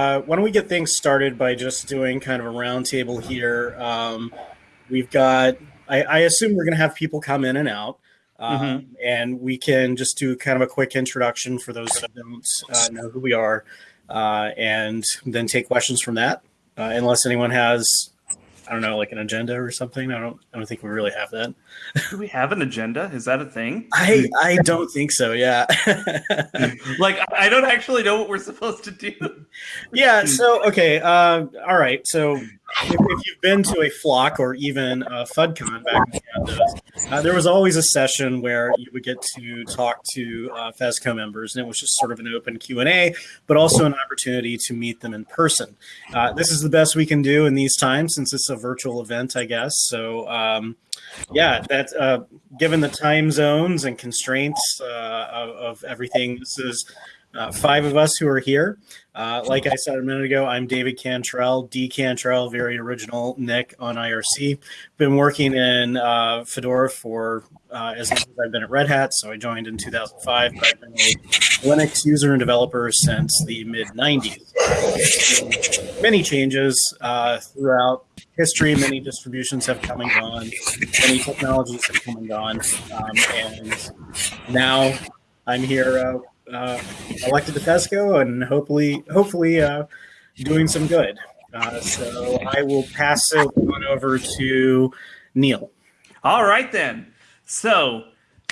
Uh, why don't we get things started by just doing kind of a roundtable here? Um, we've got, I, I assume we're going to have people come in and out. Um, mm-hmm. And we can just do kind of a quick introduction for those who don't uh, know who we are, uh, and then take questions from that. Uh, unless anyone has I don't know, like an agenda or something. I don't I don't think we really have that. Do we have an agenda? Is that a thing? I I don't think so. Yeah. like I don't actually know what we're supposed to do. Yeah. So okay. Uh, all right. So if, if, you've been to a flock or even a FUDCon back in Canada, uh, there was always a session where you would get to talk to uh, FESCO members, and it was just sort of an open Q and A, but also an opportunity to meet them in person. Uh, this is the best we can do in these times since it's a virtual event, I guess. So. Um, yeah, that uh, given the time zones and constraints uh, of, of, everything, this is uh, five of us who are here. Uh, like I said a minute ago, I'm David Cantrell, D Cantrell, very original Nick on IRC. Been working in uh, Fedora for uh, as long as I've been at Red Hat, so I joined in 2005. But I've been a Linux user and developer since the mid 90s. Many changes uh, throughout history. Many distributions have come and gone. Many technologies have come and gone, um, and now I'm here uh, elected to FESCO and hopefully, hopefully, uh, doing some good. Uh, so I will pass it on over to Neal. All right then. So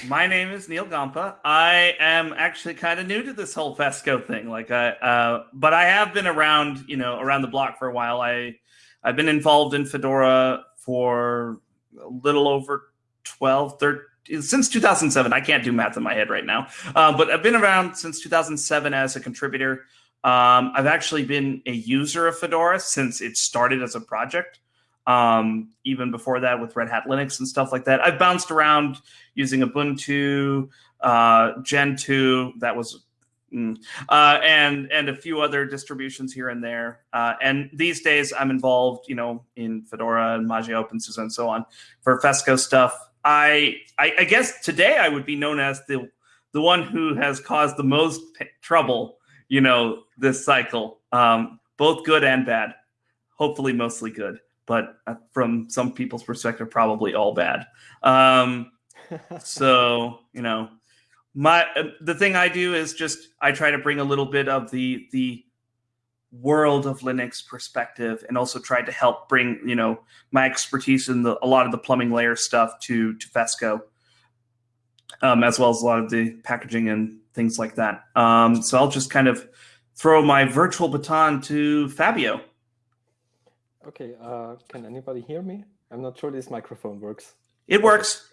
my name is Neal Gompa. I am actually kind of new to this whole FESCO thing. Like I, uh, but I have been around, you know, around the block for a while. I, I've been involved in Fedora for a little over 12, 13, since 2007. I can't do math in my head right now, uh, but I've been around since 2007 as a contributor. Um, I've actually been a user of Fedora since it started as a project. Um, even before that, with Red Hat Linux and stuff like that, I've bounced around using Ubuntu, uh, Gentoo. That was Mm. Uh, and and a few other distributions here and there. Uh, and these days, I'm involved, you know, in Fedora and Mageia OpenSUSE and so on for Fesco stuff. I, I, I guess today I would be known as the the one who has caused the most trouble, you know, this cycle, um, both good and bad. Hopefully, mostly good, but uh, from some people's perspective, probably all bad. Um, so you know, my uh, the thing I do is just I try to bring a little bit of the the world of Linux perspective and also tried to help bring, you know, my expertise in the, a lot of the plumbing layer stuff to, to Fesco, um, as well as a lot of the packaging and things like that. Um, so I'll just kind of throw my virtual baton to Fabio. Okay, uh, can anybody hear me? I'm not sure this microphone works. It works.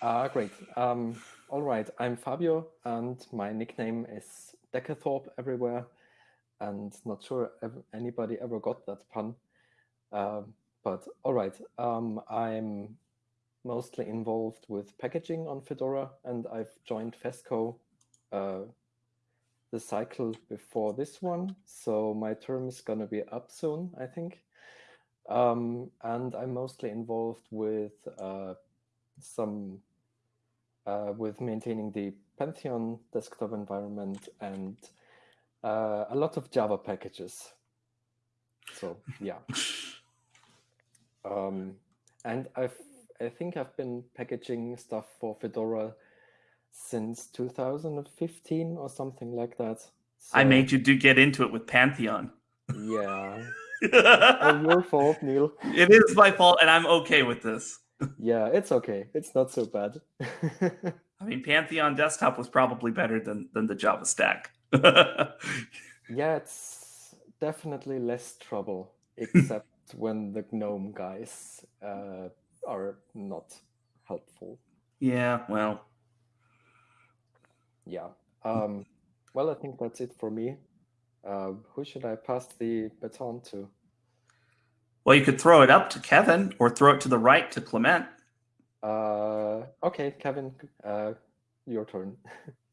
Uh, great. Um, all right, I'm Fabio and my nickname is Decathorpe everywhere and not sure if anybody ever got that pun. Uh, but all right, um, I'm mostly involved with packaging on Fedora, and I've joined Fesco uh, the cycle before this one. So my term is going to be up soon, I think. Um, and I'm mostly involved with uh, some uh, with maintaining the Pantheon desktop environment and uh, a lot of Java packages. So yeah. um, and I've I think I've been packaging stuff for Fedora since 2015 or something like that. So, I made you do get into it with Pantheon. Yeah. oh, your fault, Neal. It is my fault, and I'm okay with this. yeah, it's okay. It's not so bad. I mean, Pantheon desktop was probably better than than the Java stack. yeah, it's definitely less trouble, except when the GNOME guys uh, are not helpful. Yeah, well. Yeah. Um, well, I think that's it for me. Uh, who should I pass the baton to? Well, you could throw it up to Kevin or throw it to the right to Clement. Uh, okay, Kevin, uh, your turn.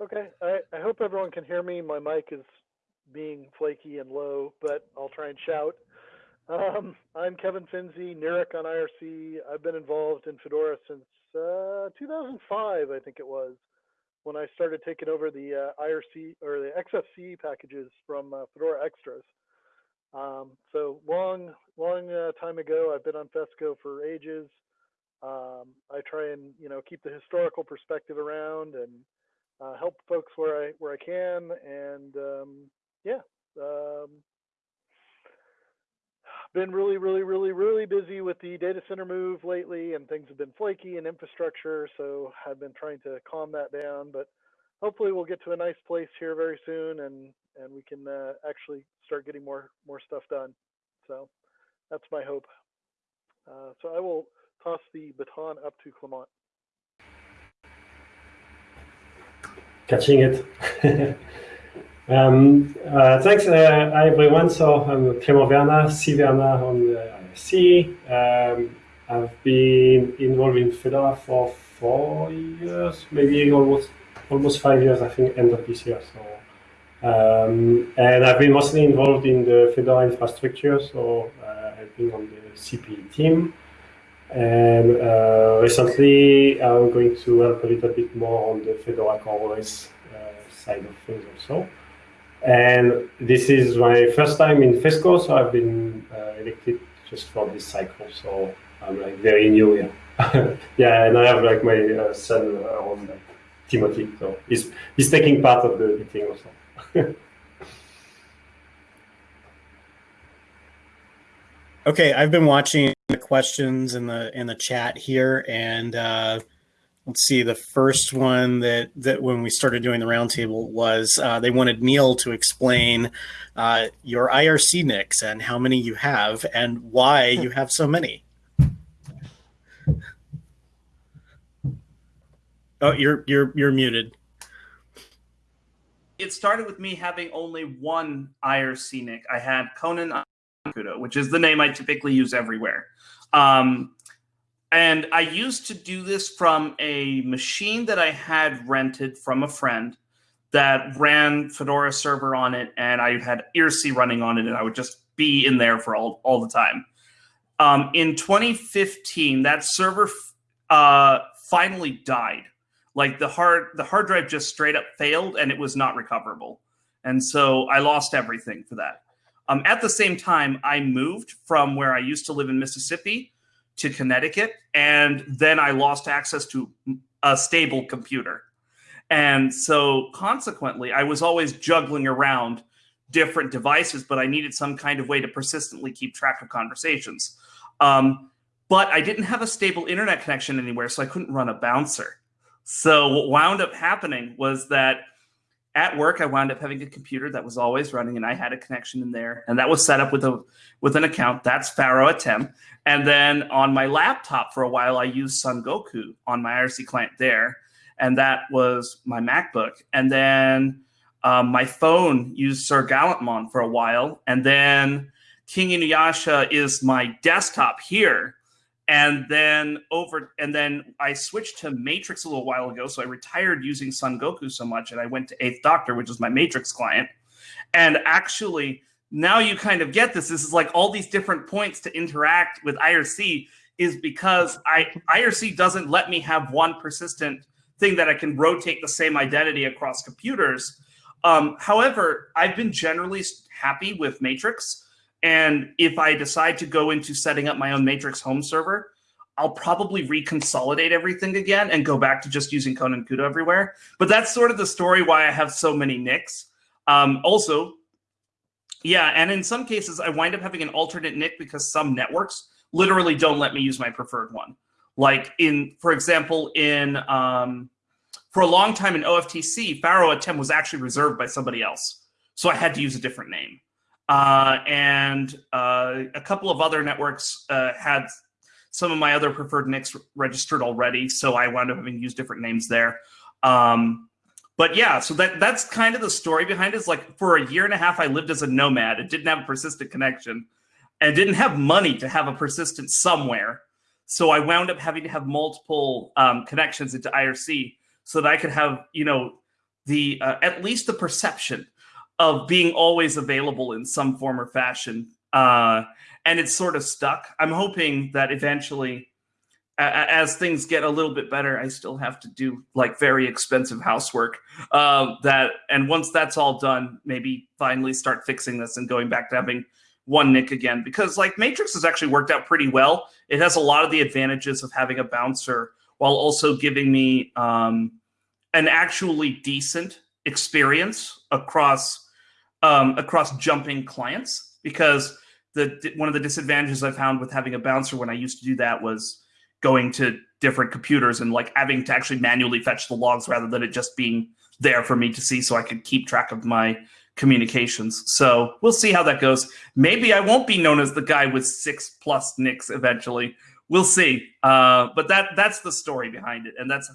Okay, I, I hope everyone can hear me. My mic is being flaky and low, but I'll try and shout. Um, I'm Kevin Fenzi, nirik on IRC. I've been involved in Fedora since uh, 2005, I think it was. when I started taking over the uh, IRC or the XFCE packages from uh, Fedora Extras. Um, so long, long uh, time ago, I've been on Fesco for ages. Um, I try and you know keep the historical perspective around and uh, help folks where I where I can, and um, yeah, um, been really, really, really, really busy with the data center move lately, and things have been flaky and infrastructure. So I've been trying to calm that down, but hopefully we'll get to a nice place here very soon, and and we can uh, actually start getting more more stuff done. So that's my hope. Uh, so I will toss the baton up to Clement. Catching it. Um, uh, thanks, uh, hi everyone. So I'm Clément Verna, C. Verna on the IRC. Um, I've been involved in Fedora for four years, maybe almost almost five years, I think, end of this year. So, um, and I've been mostly involved in the Fedora infrastructure, so uh, been on the CPE team. And uh, recently, I'm going to help a little bit more on the Fedora CoreOS uh, side of things also. And this is my first time in FESCO, so I've been uh, elected just for this cycle. So I'm like very new here. yeah, and I have like my uh, son around like, Timothy, so he's he's taking part of the meeting also. okay, I've been watching questions in the in the chat here, and uh, let's see the first one that that when we started doing the roundtable was uh, they wanted neal to explain uh, your irc nicks and how many you have and why you have so many. Oh you're you're you're muted. It started with me having only one irc nick i had conan which is the name i typically use everywhere um, and I used to do this from a machine that I had rented from a friend that ran Fedora server on it, and I had IRC running on it, and I would just be in there for all, all the time. Um, in 2015, that server uh, finally died. Like the hard the hard drive just straight up failed, and it was not recoverable, and so I lost everything for that. Um, at the same time, I moved from where I used to live in Mississippi to Connecticut, and then I lost access to a stable computer. And so consequently, I was always juggling around different devices, but I needed some kind of way to persistently keep track of conversations. Um, but I didn't have a stable internet connection anywhere, so I couldn't run a bouncer. So what wound up happening was that at work, I wound up having a computer that was always running, and I had a connection in there, and that was set up with a with an account. That's Pharaoh Atem. And then on my laptop for a while, I used Son Goku on my IRC client there, and that was my MacBook. And then um, my phone used Sir Gallantmon for a while, and then King Inuyasha is my desktop here and then over and then i switched to matrix a little while ago so i retired using son goku so much and i went to eighth doctor which is my matrix client. And actually now you kind of get this. This is like all these different points to interact with irc is because i irc doesn't let me have one persistent thing that i can rotate the same identity across computers. Um, however i've been generally happy with matrix and if I decide to go into setting up my own Matrix home server, I'll probably reconsolidate everything again and go back to just using Conan Kudo everywhere. But that's sort of the story why I have so many nicks. Um, also, yeah, and in some cases, I wind up having an alternate nick because some networks literally don't let me use my preferred one. Like in, for example, in um, for a long time in OFTC, Pharaoh Atem was actually reserved by somebody else, so I had to use a different name. Uh, and uh, a couple of other networks uh, had some of my other preferred nicks registered already, so I wound up having to use different names there. Um, but yeah, so that that's kind of the story behind it. Is like for a year and a half, I lived as a nomad and didn't have a persistent connection, and didn't have money to have a persistent somewhere. So I wound up having to have multiple um, connections into IRC so that I could have, you know, the uh, at least the perception of being always available in some form or fashion. Uh, and it's sort of stuck. I'm hoping that eventually, as things get a little bit better, I still have to do like very expensive housework. Um, that and once that's all done, maybe finally start fixing this and going back to having one nick again. Because like Matrix has actually worked out pretty well. It has a lot of the advantages of having a bouncer while also giving me um, an actually decent experience across um, across jumping clients. Because the one of the disadvantages I found with having a bouncer when I used to do that was going to different computers and like having to actually manually fetch the logs rather than it just being there for me to see so I could keep track of my communications. So we'll see how that goes. Maybe I won't be known as the guy with six plus nicks eventually. We'll see. Uh, but that that's the story behind it, and that's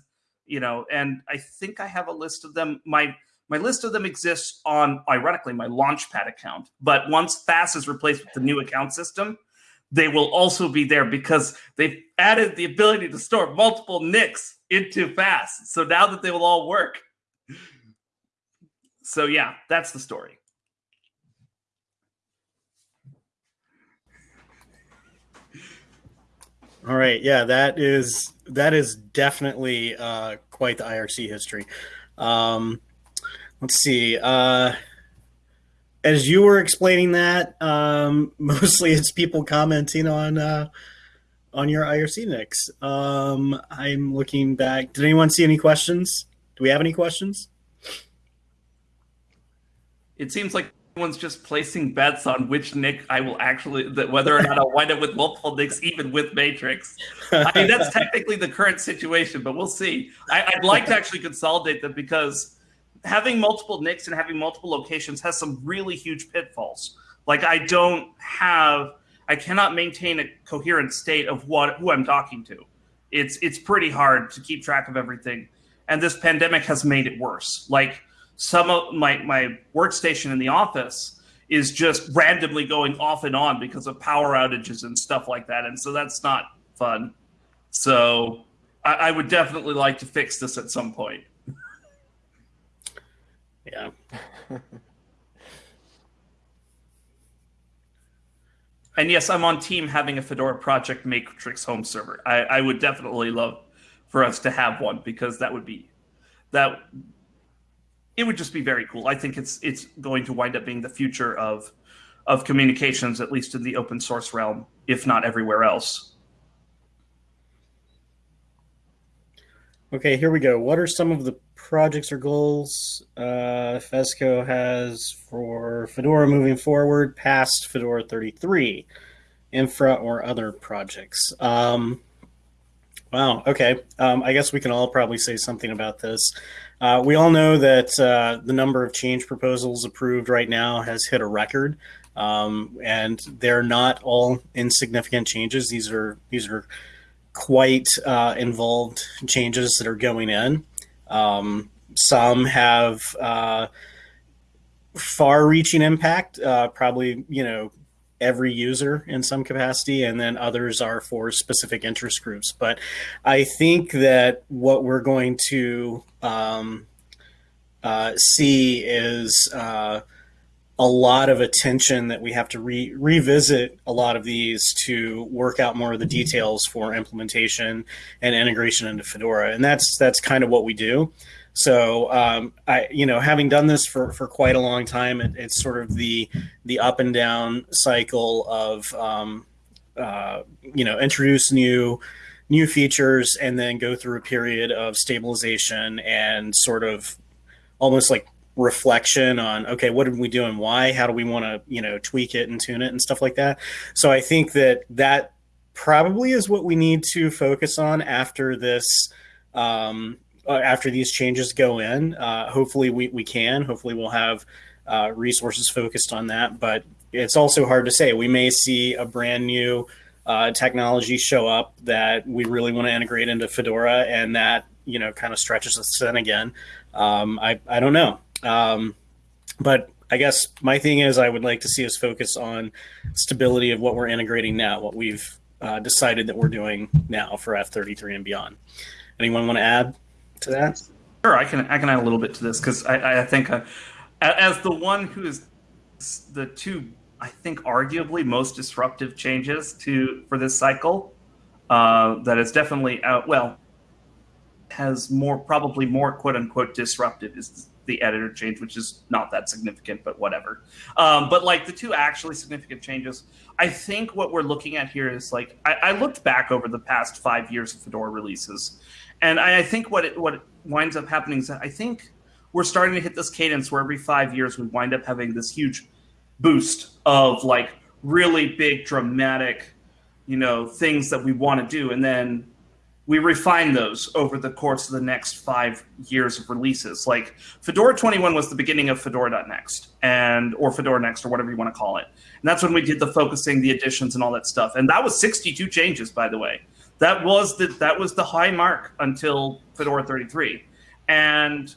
you know, and I think I have a list of them. My my list of them exists on ironically my Launchpad account. But once FAS is replaced with the new account system, they will also be there because they've added the ability to store multiple nicks into FAS. So now that they will all work. So yeah, that's the story. All right, yeah, that is that is definitely uh, quite the IRC history. Um, let's see. Uh, as you were explaining that, um, mostly it's people commenting on uh, on your IRC nicks. Um, I'm looking back. Did anyone see any questions? Do we have any questions? It seems like everyone's just placing bets on which nick I will actually that whether or not I'll wind up with multiple nicks, even with Matrix. I mean, that's technically the current situation, but we'll see. I, I'd like to actually consolidate them because having multiple nicks and having multiple locations has some really huge pitfalls. Like I don't have, I cannot maintain a coherent state of what who I'm talking to. It's it's pretty hard to keep track of everything, and this pandemic has made it worse. Like some of my my workstation in the office is just randomly going off and on because of power outages and stuff like that, and so that's not fun. So I, I would definitely like to fix this at some point. Yeah. and yes, I'm on team having a Fedora Project Matrix home server. I, I would definitely love for us to have one because that would be that it would just be very cool. I think it's it's going to wind up being the future of of communications, at least in the open source realm, if not everywhere else. Okay, here we go. What are some of the projects or goals uh, Fesco has for Fedora moving forward past Fedora 33, infra or other projects? Um, wow, okay. Um, I guess we can all probably say something about this. Uh, we all know that uh, the number of change proposals approved right now has hit a record. Um, and they're not all insignificant changes. These are these are quite uh, involved changes that are going in. Um, some have uh, far-reaching impact, uh, probably you know every user in some capacity, and then others are for specific interest groups. But I think that what we're going to um, uh, see is uh, a lot of attention that we have to re revisit a lot of these to work out more of the details for implementation and integration into Fedora. And that's that's kind of what we do. So um, I, you know, having done this for, for quite a long time, it, it's sort of the the up and down cycle of um, uh, you know introduce new new features and then go through a period of stabilization and sort of almost like reflection on okay what did we do and why? How do we want to you know tweak it and tune it and stuff like that? So i think that that probably is what we need to focus on after this um, uh, after these changes go in. Uh, hopefully we, we can. Hopefully we'll have uh, resources focused on that. But it's also hard to say. We may see a brand new uh, technology show up that we really want to integrate into fedora and that you know kind of stretches us in again. Um, I, I don't know um, but I guess my thing is I would like to see us focus on stability of what we're integrating now, what we've uh, decided that we're doing now for F33 and beyond. Anyone want to add to that? Sure, I can. I can add a little bit to this because I, I think uh, as the one who is the two, I think arguably most disruptive changes to for this cycle. uh, that is definitely. Well, has more probably more quote unquote disruptive is the editor change, which is not that significant, but whatever. Um, but like the two actually significant changes, I think what we're looking at here is like I, I looked back over the past five years of Fedora releases, and I, I think what it, what winds up happening is that I think we're starting to hit this cadence where every five years we wind up having this huge boost of like really big dramatic, you know, things that we want to do, and then we refine those over the course of the next five years of releases. Like Fedora 21 was the beginning of Fedora.next and or Fedora Next or whatever you want to call it. And that's when we did the focusing, the additions, and all that stuff. And that was 62 changes, by the way. That was the that was the high mark until Fedora 33. And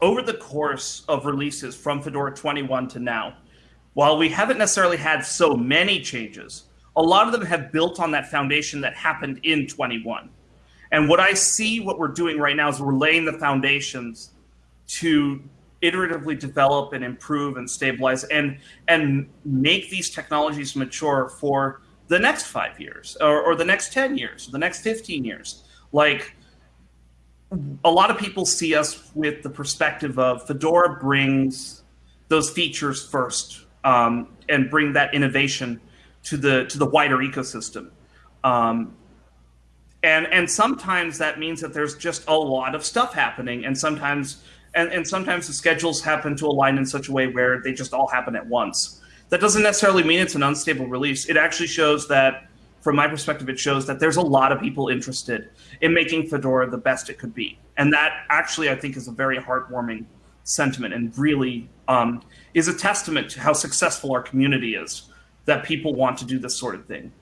over the course of releases from Fedora 21 to now, while we haven't necessarily had so many changes, a lot of them have built on that foundation that happened in 21. And what I see what we're doing right now is we're laying the foundations to iteratively develop and improve and stabilize and and make these technologies mature for the next five years or, or the next 10 years, the next 15 years. Like a lot of people see us with the perspective of Fedora brings those features first um, and bring that innovation to the to the wider ecosystem. Um, and and sometimes that means that there's just a lot of stuff happening, and sometimes and, and sometimes the schedules happen to align in such a way where they just all happen at once. That doesn't necessarily mean it's an unstable release. It actually shows that, from my perspective, it shows that there's a lot of people interested in making Fedora the best it could be, and that actually I think is a very heartwarming sentiment and really um, is a testament to how successful our community is that people want to do this sort of thing.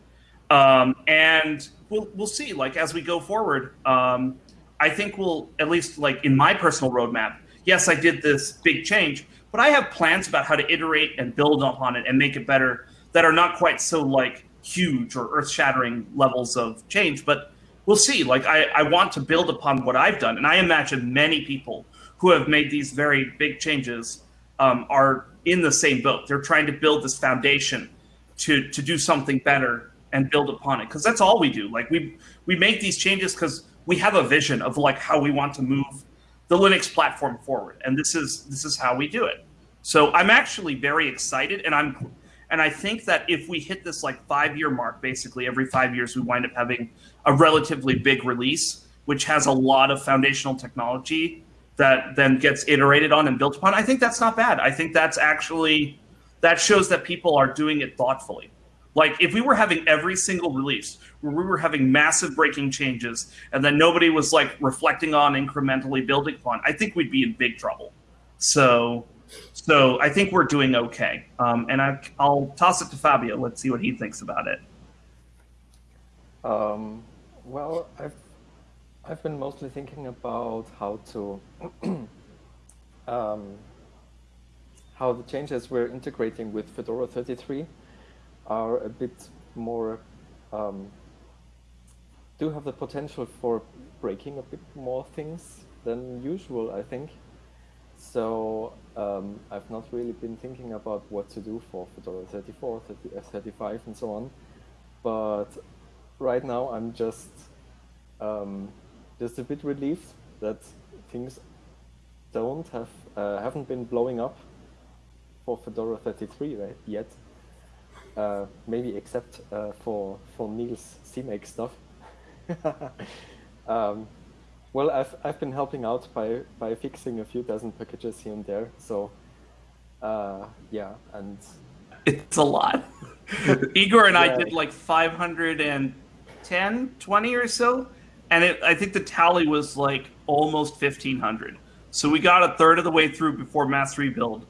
Um, and we'll we'll see. Like as we go forward, um, I think we'll at least like in my personal roadmap. Yes, I did this big change, but I have plans about how to iterate and build upon it and make it better that are not quite so like huge or earth-shattering levels of change. But we'll see. Like I, I want to build upon what I've done, and I imagine many people who have made these very big changes um, are in the same boat. They're trying to build this foundation to to do something better and build upon it. Because that's all we do. Like we we make these changes because we have a vision of like how we want to move the linux platform forward. And this is this is how we do it. So i'm actually very excited and i'm and i think that if we hit this like five year mark basically every five years we wind up having a relatively big release which has a lot of foundational technology that then gets iterated on and built upon. I think that's not bad. I think that's actually that shows that people are doing it thoughtfully. Like if we were having every single release where we were having massive breaking changes and then nobody was like reflecting on incrementally building upon, I think we'd be in big trouble. So, so I think we're doing okay. Um, and I, will toss it to Fabio. Let's see what he thinks about it. Um, well, I've I've been mostly thinking about how to um, how the changes we're integrating with Fedora 33 are a bit more, um, do have the potential for breaking a bit more things than usual, I think. So um, I've not really been thinking about what to do for Fedora 34, 30, F35 and so on. But right now I'm just um, just a bit relieved that things don't have uh, haven't been blowing up for Fedora 33 right, yet. Uh, maybe except uh, for for Neal's CMake stuff. um, well, I've I've been helping out by by fixing a few dozen packages here and there. So uh, yeah, and it's a lot. Igor and yeah. I did like 510, 20 or so, and it, I think the tally was like almost 1500. So we got a third of the way through before mass rebuild.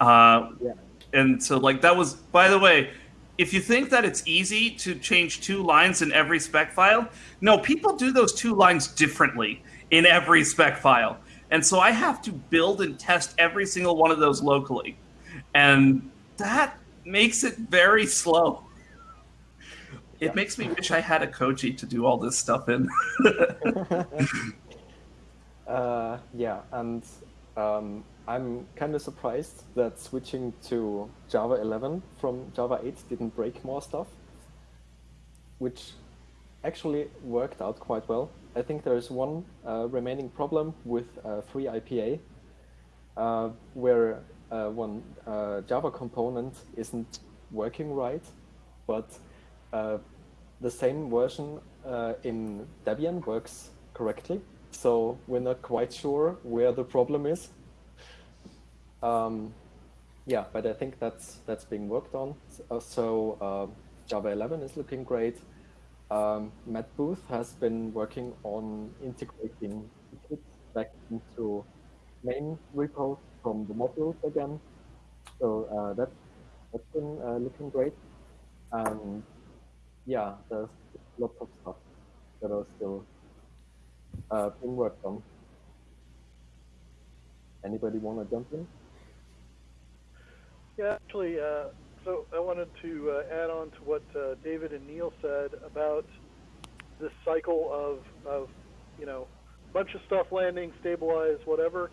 Uh, yeah. And so, like, that was, by the way, if you think that it's easy to change two lines in every spec file, no, people do those two lines differently in every spec file. And so I have to build and test every single one of those locally. And that makes it very slow. It yeah. makes me wish I had a Koji to do all this stuff in. uh, yeah, and um, I'm kind of surprised that switching to Java 11 from Java 8 didn't break more stuff. which actually worked out quite well. I think there is one uh, remaining problem with uh, FreeIPA, uh, where uh, one uh, Java component isn't working right, but uh, the same version in Debian works correctly. So we're not quite sure where the problem is. Um, yeah, but I think that's that's being worked on. So Java 11 is looking great. Um, Mat Booth has been working on integrating Eclipse back into main repos from the modules again. So uh, that, that's been uh, looking great. And yeah, there's lots of stuff that are still uh, being worked on. Anybody want to jump in? Yeah, actually, uh, so I wanted to uh, add on to what uh, David and Neal said about this cycle of, of, you know, bunch of stuff landing, stabilize, whatever.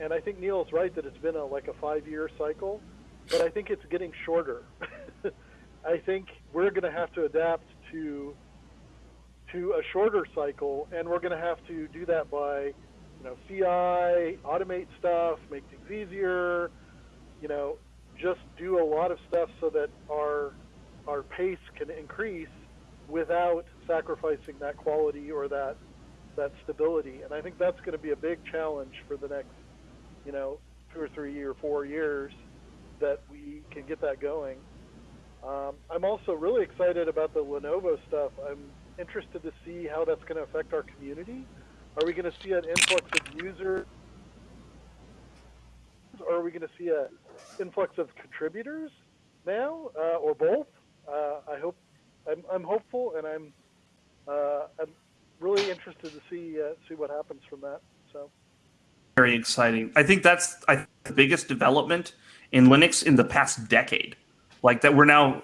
And I think Neal's right that it's been a, like a five-year cycle, but I think it's getting shorter. I think we're going to have to adapt to to a shorter cycle, and we're going to have to do that by, you know, CI, automate stuff, make things easier, you know, just do a lot of stuff so that our our pace can increase without sacrificing that quality or that that stability. And I think that's going to be a big challenge for the next, you know, two or three or four years that we can get that going. Um, I'm also really excited about the Lenovo stuff. I'm interested to see how that's going to affect our community. Are we going to see an influx of users? Or are we going to see a influx of contributors now, uh, or both. Uh, I hope I'm, I'm, hopeful, and I'm uh, I'm really interested to see uh, see what happens from that. So very exciting. I think that's I think the biggest development in Linux in the past decade. Like that, we're now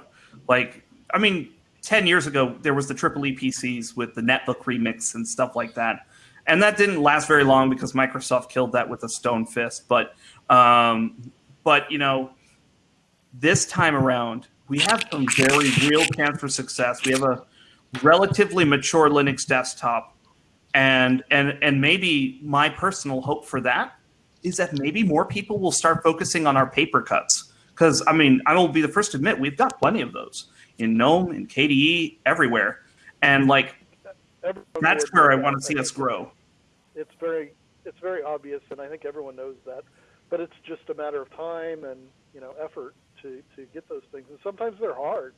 like I mean, ten years ago there was the triple E PCs with the netbook remix and stuff like that and that didn't last very long because Microsoft killed that with a stone fist. But um, but you know, this time around, we have some very real chance for success. We have a relatively mature Linux desktop, and and and maybe my personal hope for that is that maybe more people will start focusing on our paper cuts. Because I mean, I will be the first to admit we've got plenty of those in GNOME, in KDE, everywhere, and like everyone that's where I want to see us grow. It's very it's very obvious, and I think everyone knows that but it's just a matter of time and you know effort to to get those things. And sometimes they're hard.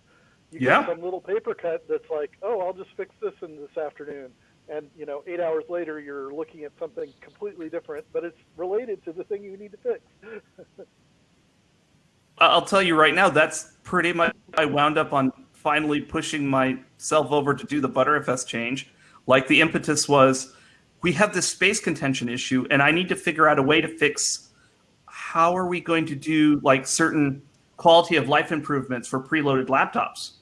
You yeah. get some little paper cut that's like, oh, I'll just fix this in this afternoon, and you know, eight hours later, you're looking at something completely different, but it's related to the thing you need to fix. I'll tell you right now, that's pretty much. I wound up on finally pushing myself over to do the Btrfs change. Like the impetus was, we have this space contention issue, and I need to figure out a way to fix how are we going to do like certain quality of life improvements for preloaded laptops?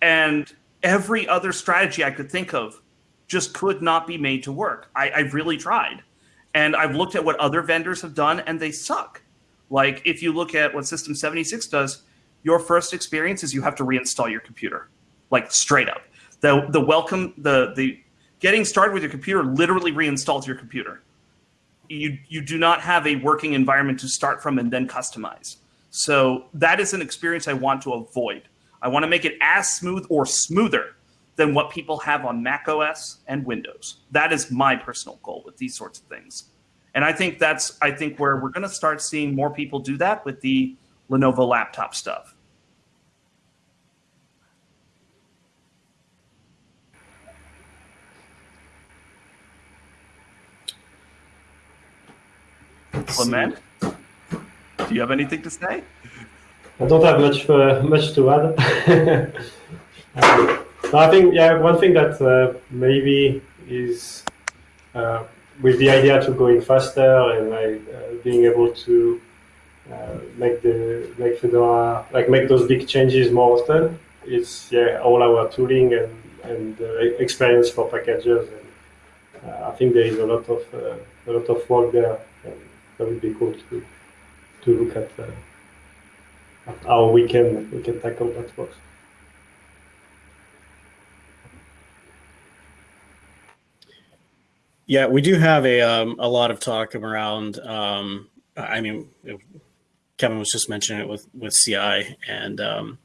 And every other strategy I could think of just could not be made to work. I, I've really tried. And I've looked at what other vendors have done and they suck. Like if you look at what System 76 does, your first experience is you have to reinstall your computer, like straight up. The the welcome the the getting started with your computer literally reinstalls your computer you you do not have a working environment to start from and then customize. So that is an experience I want to avoid. I want to make it as smooth or smoother than what people have on Mac OS and Windows. That is my personal goal with these sorts of things. And I think that's I think where we're going to start seeing more people do that with the Lenovo laptop stuff. Clement, do you have anything to say? I don't have much uh, much to add. uh, I think yeah, one thing that uh, maybe is uh, with the idea to going faster and like uh, being able to uh, make the make Fedora like make those big changes more often. It's yeah all our tooling and and experience for packagers. And, I think there is a lot of a lot of work there that would be cool to to look at, uh, at how we can we can tackle that box. Yeah, we do have a um, a lot of talk around. Um, I mean, Kevin was just mentioning it with with CI and um,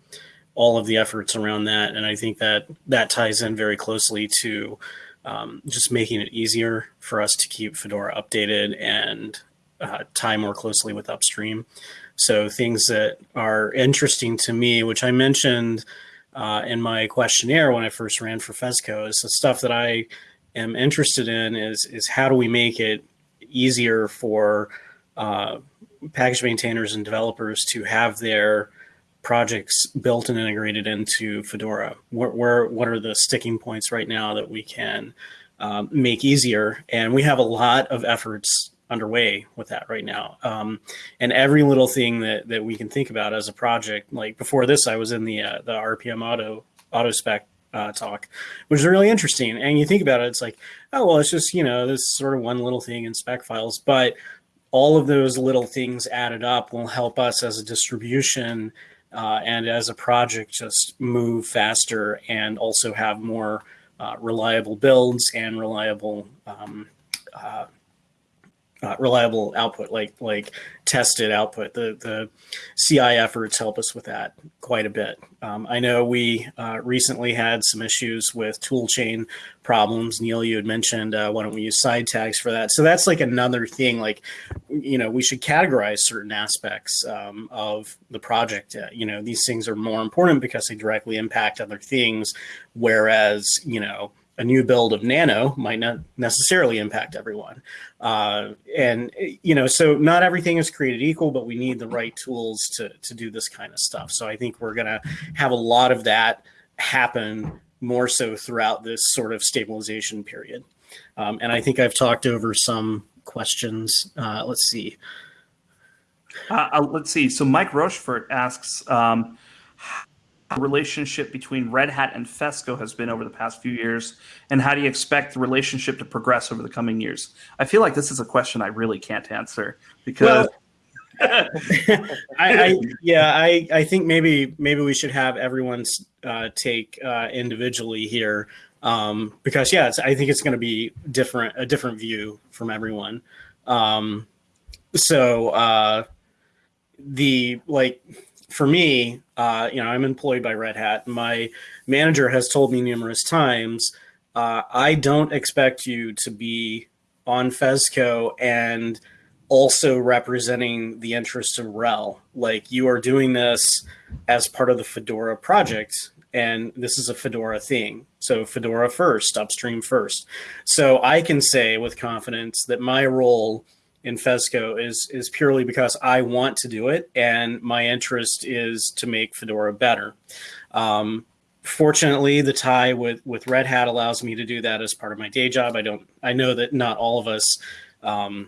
all of the efforts around that, and I think that that ties in very closely to um, just making it easier for us to keep Fedora updated and uh, tie more closely with upstream. So things that are interesting to me, which I mentioned uh, in my questionnaire when I first ran for FESCO, is the stuff that I am interested in is is how do we make it easier for uh, package maintainers and developers to have their projects built and integrated into Fedora? Where, where what are the sticking points right now that we can um, make easier? And we have a lot of efforts underway with that right now. Um, and every little thing that, that we can think about as a project, like before this, I was in the uh, the RPM auto auto spec uh, talk, which is really interesting. And you think about it, it's like, oh well, it's just you know this sort of one little thing in spec files, but all of those little things added up will help us as a distribution uh, and as a project just move faster and also have more uh, reliable builds and reliable um, uh, reliable output, like like tested output. The the CI efforts help us with that quite a bit. Um, I know we uh, recently had some issues with toolchain problems. Neal, you had mentioned uh, why don't we use side tags for that? So that's like another thing. Like you know, we should categorize certain aspects um, of the project. Uh, you know, these things are more important because they directly impact other things, whereas you know a new build of Nano might not necessarily impact everyone. Uh, and, you know, so not everything is created equal, but we need the right tools to, to do this kind of stuff. So I think we're going to have a lot of that happen more so throughout this sort of stabilization period. Um, and I think I've talked over some questions. Uh, let's see. Uh, uh let's see. So Mike Rochefort asks, um, relationship between Red Hat and Fesco has been over the past few years, and how do you expect the relationship to progress over the coming years? I feel like this is a question I really can't answer because. Well, I, I, yeah, I, I think maybe maybe we should have everyone's uh, take uh, individually here um, because yeah, I think it's going to be different a different view from everyone. Um, so uh, the like for me, uh, you know, I'm employed by Red Hat. My manager has told me numerous times, uh, I don't expect you to be on FESCo and also representing the interests of RHEL. Like you are doing this as part of the Fedora project, and this is a Fedora thing. So Fedora first, upstream first. So I can say with confidence that my role in Fesco is is purely because I want to do it, and my interest is to make Fedora better. Um, fortunately, the tie with with Red Hat allows me to do that as part of my day job. I don't. I know that not all of us um,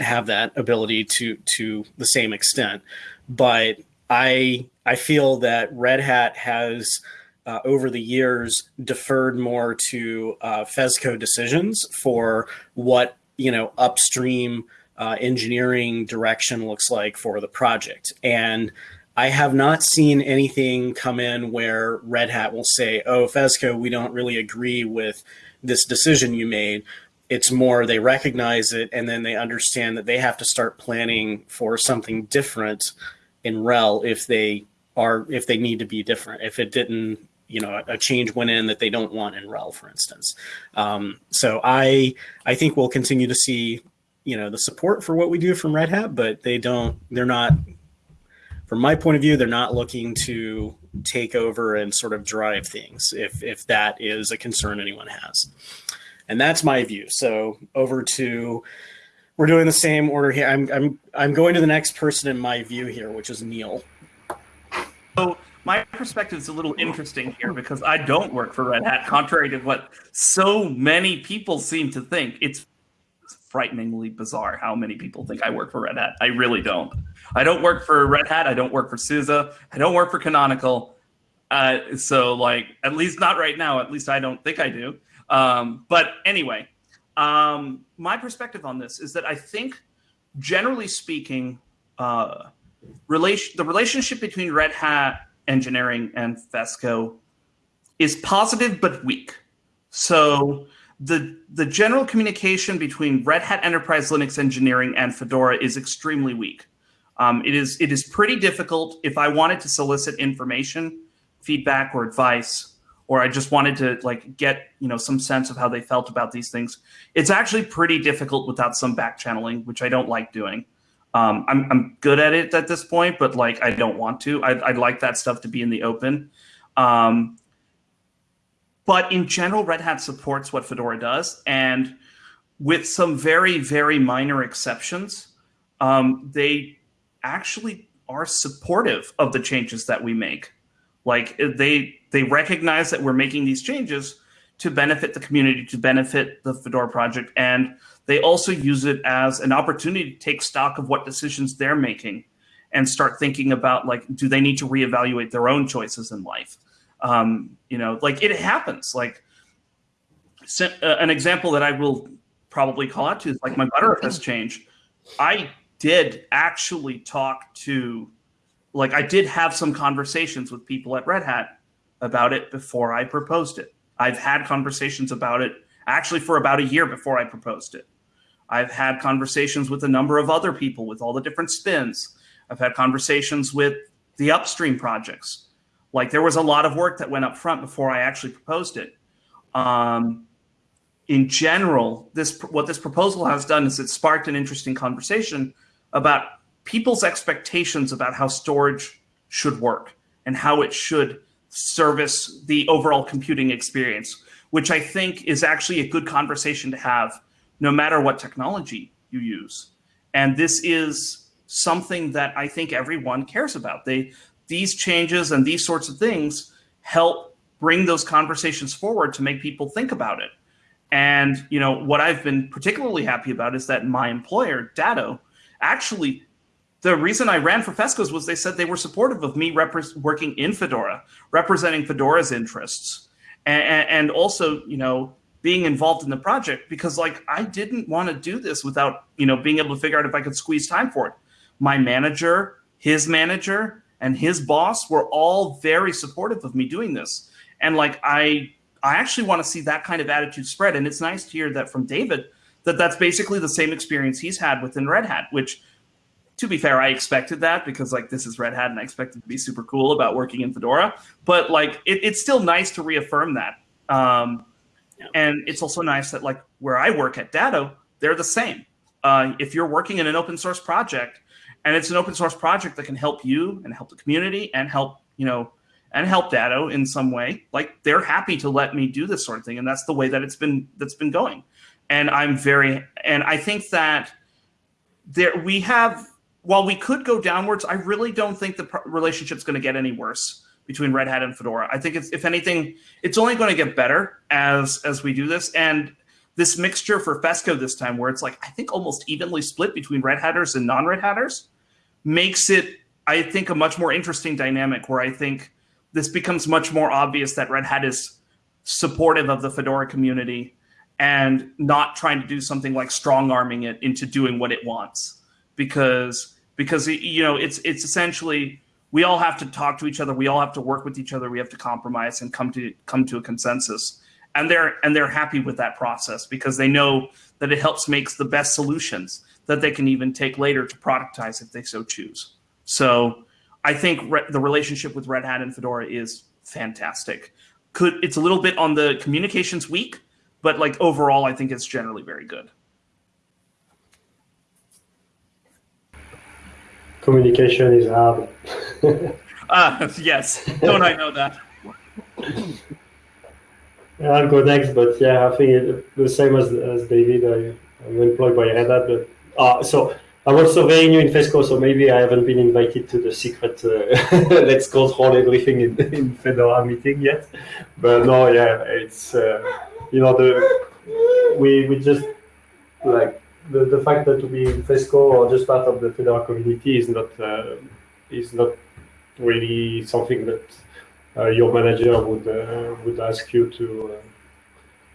have that ability to to the same extent, but I I feel that Red Hat has. Uh, over the years, deferred more to uh, FESCO decisions for what you know upstream uh, engineering direction looks like for the project. And I have not seen anything come in where Red Hat will say, "Oh, Fesco, we don't really agree with this decision you made." It's more they recognize it and then they understand that they have to start planning for something different in RHEL if they are if they need to be different. If it didn't you know a change went in that they don't want in RHEL, for instance. Um, so I I think we'll continue to see you know the support for what we do from Red Hat, but they don't they're not from my point of view they're not looking to take over and sort of drive things if if that is a concern anyone has. And that's my view. So over to we're doing the same order here. I'm I'm I'm going to the next person in my view here, which is Neal. So my perspective is a little interesting here because I don't work for Red Hat, contrary to what so many people seem to think. It's frighteningly bizarre how many people think I work for Red Hat. I really don't. I don't work for Red Hat. I don't work for SUSE. I don't work for Canonical. Uh, so, like, at least not right now. At least I don't think I do. Um, but anyway, um, my perspective on this is that I think, generally speaking, uh, relation the relationship between Red Hat engineering and Fesco is positive but weak. So the the general communication between Red Hat Enterprise Linux Engineering and Fedora is extremely weak. Um, it is it is pretty difficult if I wanted to solicit information, feedback, or advice, or I just wanted to like get you know some sense of how they felt about these things. It's actually pretty difficult without some back channeling, which I don't like doing. Um, I'm I'm good at it at this point, but like I don't want to. I, I'd like that stuff to be in the open. Um, but in general, Red Hat supports what Fedora does, and with some very, very minor exceptions, um, they actually are supportive of the changes that we make. Like they they recognize that we're making these changes to benefit the community, to benefit the Fedora project, and they also use it as an opportunity to take stock of what decisions they're making and start thinking about like, do they need to reevaluate their own choices in life? Um, you know, like it happens. Like uh, an example that I will probably call out to is like my Btrfs change. I did actually talk to, like, I did have some conversations with people at Red Hat about it before I proposed it. I've had conversations about it actually for about a year before I proposed it. I've had conversations with a number of other people with all the different spins. I've had conversations with the upstream projects. Like there was a lot of work that went up front before I actually proposed it. Um, in general, this what this proposal has done is it sparked an interesting conversation about people's expectations about how storage should work and how it should service the overall computing experience, which I think is actually a good conversation to have no matter what technology you use. And this is something that I think everyone cares about. They these changes and these sorts of things help bring those conversations forward to make people think about it. And you know what I've been particularly happy about is that my employer, Datto, actually the reason I ran for FESCOs was they said they were supportive of me working in Fedora, representing Fedora's interests, and, and also you know being involved in the project because like I didn't want to do this without you know being able to figure out if I could squeeze time for it. My manager, his manager, and his boss were all very supportive of me doing this. And like I I actually want to see that kind of attitude spread. And it's nice to hear that from David that that's basically the same experience he's had within Red Hat, which to be fair, I expected that because like this is Red Hat and I expected to be super cool about working in Fedora. But like it, it's still nice to reaffirm that. Um, and it's also nice that like where I work at Datto, they're the same. Uh, if you're working in an open source project, and it's an open source project that can help you and help the community and help you know and help Datto in some way. Like they're happy to let me do this sort of thing, and that's the way that it's been that's been going. And I'm very and I think that there we have while we could go downwards, I really don't think the relationship's going to get any worse between Red Hat and Fedora. I think it's if anything, it's only going to get better as as we do this and this mixture for FESCO this time, where it's like I think almost evenly split between Red Hatters and non-Red Hatters makes it, I think, a much more interesting dynamic where I think this becomes much more obvious that Red Hat is supportive of the Fedora community and not trying to do something like strong arming it into doing what it wants because because you know it's it's essentially we all have to talk to each other we all have to work with each other we have to compromise and come to come to a consensus and they're and they're happy with that process because they know that it helps makes the best solutions that they can even take later to productize if they so choose. So I think re- the relationship with Red Hat and Fedora is fantastic. Could it's a little bit on the communications weak, but like overall, I think it's generally very good. Communication is hard. Ah, yes. Don't I know that? I'll go next, but yeah, I think it, the same as, as David. I, I'm employed by Red Hat, but uh, so I'm also very new in FESCO, so maybe I haven't been invited to the secret uh, let's control everything in, in Fedora meeting yet. But no, yeah, it's uh, you know the we we just like the, the fact that to be in FESCO or just part of the Fedora community is not uh, is not really something that uh, your manager would uh, would ask you to uh,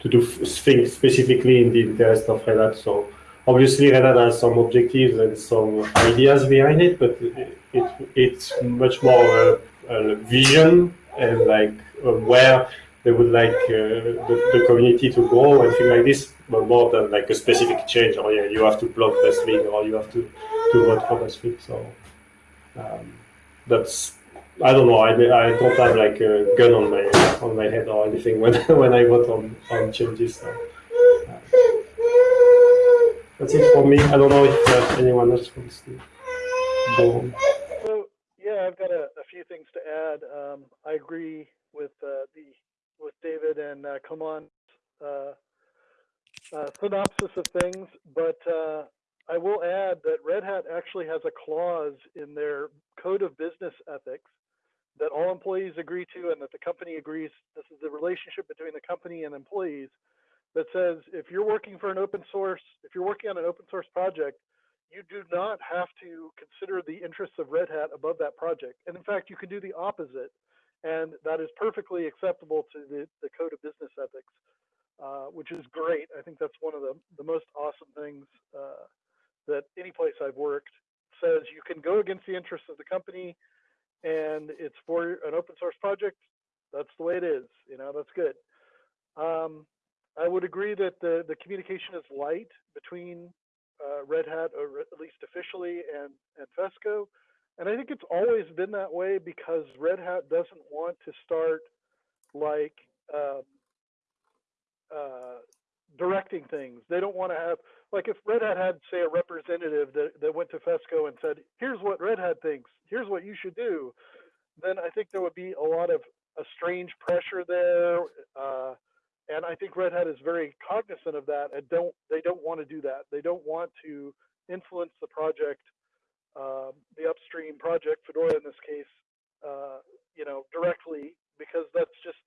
to do things specifically in the interest of Red Hat. So obviously Red Hat has some objectives and some ideas behind it, but it, it it's much more a, a, vision and like where they would like uh, the, the, community to grow and things like this, but more than like a specific change. Or yeah, you have to block this thing, or you have to to vote for thing. So um, that's I don't know. I, I don't have like a gun on my on my head or anything when when I vote on on changes. So, uh, that's it for me. I don't know if uh, anyone else wants to go. So yeah, I've got a, a few things to add. Um, I agree with uh, the with David and uh, Clément's uh, uh, synopsis of things, but uh, I will add that Red Hat actually has a clause in their code of business ethics that all employees agree to and that the company agrees this is the relationship between the company and employees that says if you're working for an open source, if you're working on an open source project, you do not have to consider the interests of Red Hat above that project. And in fact, you can do the opposite and that is perfectly acceptable to the, the code of business ethics, uh, which is great. I think that's one of the, the most awesome things uh, that any place I've worked says you can go against the interests of the company and it's for an open source project. That's the way it is. You know, that's good. Um, I would agree that the, the communication is light between uh, Red Hat, or at least officially, and, and Fesco. And I think it's always been that way because Red Hat doesn't want to start like um, uh, directing things. They don't want to have like if Red Hat had say a representative that, that went to Fesco and said, "Here's what Red Hat thinks. Here's what you should do," then I think there would be a lot of a strange pressure there. Uh, and I think Red Hat is very cognizant of that and don't they don't want to do that. They don't want to influence the project um, the upstream project, Fedora in this case, uh, you know, directly because that's just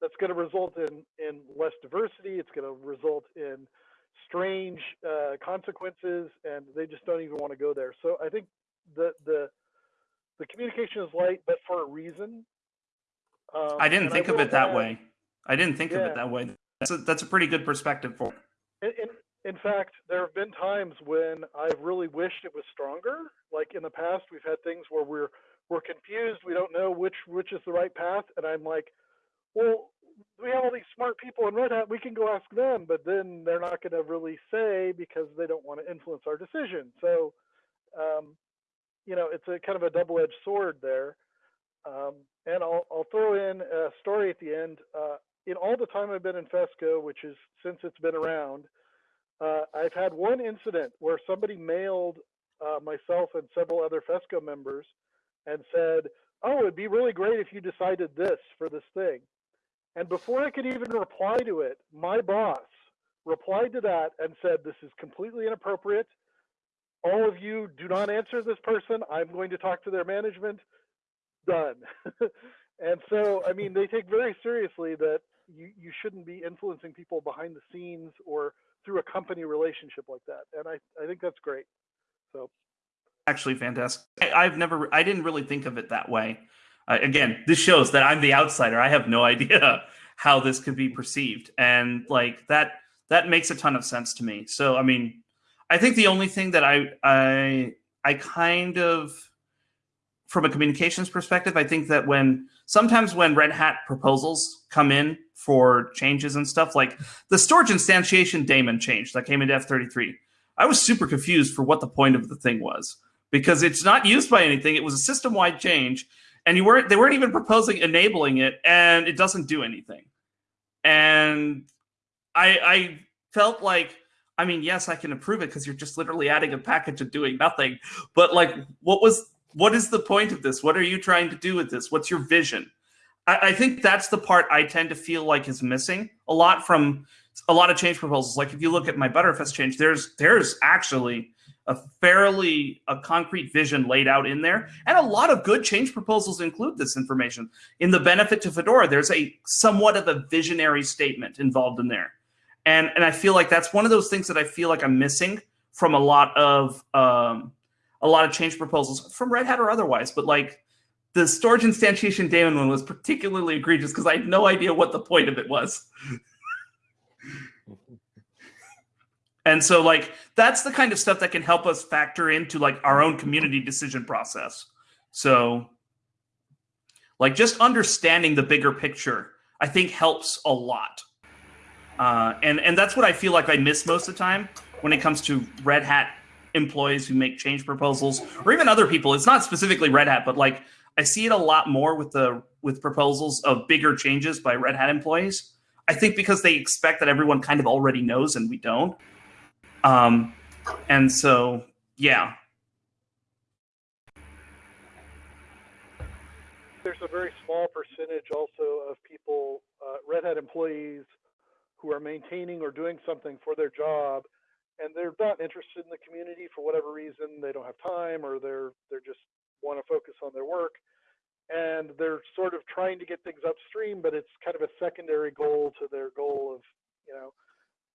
that's going to result in in less diversity. It's going to result in strange uh, consequences, and they just don't even want to go there. So I think the the the communication is light, but for a reason. Um, I didn't think I of it that add, way. I didn't think yeah. of it that way. That's a, that's a pretty good perspective for. And, and, in fact, there have been times when I've really wished it was stronger. Like in the past, we've had things where we're we're confused. We don't know which which is the right path, and I'm like, well, we have all these smart people in Red Hat. We can go ask them, but then they're not going to really say because they don't want to influence our decision. So, um, you know, it's a kind of a double-edged sword there. Um, and I'll I'll throw in a story at the end. Uh, in all the time I've been in Fesco, which is since it's been around, uh, I've had one incident where somebody mailed uh, myself and several other FESCO members and said, oh, it'd be really great if you decided this for this thing. And before I could even reply to it, my boss replied to that and said, this is completely inappropriate. All of you do not answer this person. I'm going to talk to their management. Done. and so, I mean, they take very seriously that you, you shouldn't be influencing people behind the scenes or through a company relationship like that. And I, I think that's great. So actually fantastic. I, have never, I didn't really think of it that way. Uh, again, this shows that I'm the outsider. I have no idea how this could be perceived. And like that, that makes a ton of sense to me. So, I mean, I think the only thing that I, I, I kind of, from a communications perspective, I think that when sometimes when Red Hat proposals come in for changes and stuff. Like the storage instantiation daemon change that came into F33. I was super confused for what the point of the thing was because it's not used by anything. It was a system-wide change, and you weren't they weren't even proposing enabling it, and it doesn't do anything. And I I felt like I mean, yes, I can approve it because you're just literally adding a package and doing nothing. But like, what was what is the point of this? What are you trying to do with this? What's your vision? I, I think that's the part I tend to feel like is missing a lot from a lot of change proposals. Like if you look at my Btrfs change, there's there's actually a fairly a concrete vision laid out in there, and a lot of good change proposals include this information. In the benefit to Fedora, there's a somewhat of a visionary statement involved in there, and and I feel like that's one of those things that I feel like I'm missing from a lot of um, a lot of change proposals from Red Hat or otherwise. But like the storage instantiation daemon one was particularly egregious because I had no idea what the point of it was. and so like that's the kind of stuff that can help us factor into like our own community decision process. So like just understanding the bigger picture I think helps a lot. Uh, and and that's what I feel like I miss most of the time when it comes to Red Hat employees who make change proposals or even other people. It's not specifically Red Hat, but like I see it a lot more with the with proposals of bigger changes by Red Hat employees. I think because they expect that everyone kind of already knows and we don't. Um, and so yeah, there's a very small percentage also of people, uh, Red Hat employees, who are maintaining or doing something for their job, and they're not interested in the community for whatever reason. They don't have time, or they're they're just want to focus on their work, and they're sort of trying to get things upstream, but it's kind of a secondary goal to their goal of you know.